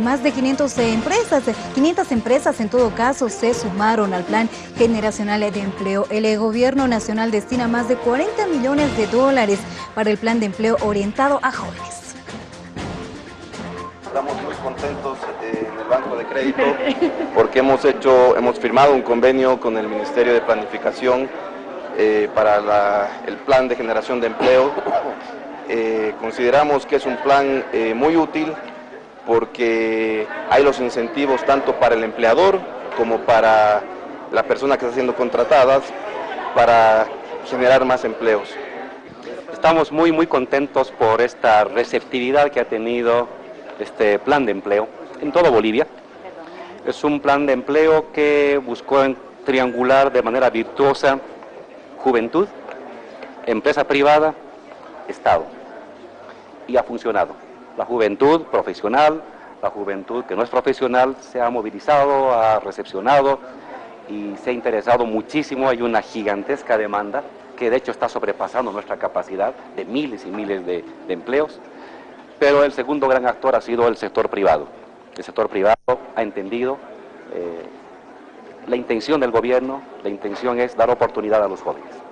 Más de 500 empresas, 500 empresas en todo caso se sumaron al Plan Generacional de Empleo. El Gobierno Nacional destina más de 40 millones de dólares para el Plan de Empleo orientado a jóvenes. Estamos muy contentos eh, en el Banco de Crédito porque hemos, hecho, hemos firmado un convenio con el Ministerio de Planificación eh, para el Plan de Generación de Empleo. Eh, consideramos que es un plan muy útil porque hay los incentivos tanto para el empleador como para la persona que está siendo contratada para generar más empleos. Estamos muy muy contentos por esta receptividad que ha tenido este plan de empleo en todo Bolivia. Es un plan de empleo que buscó triangular de manera virtuosa juventud, empresa privada, Estado. Y ha funcionado la juventud profesional, la juventud que no es profesional se ha movilizado, ha recepcionado y se ha interesado muchísimo. Hay una gigantesca demanda que de hecho está sobrepasando nuestra capacidad de miles y miles de, empleos. Pero el segundo gran actor ha sido el sector privado. El sector privado ha entendido eh, la intención del gobierno, la intención es dar oportunidad a los jóvenes.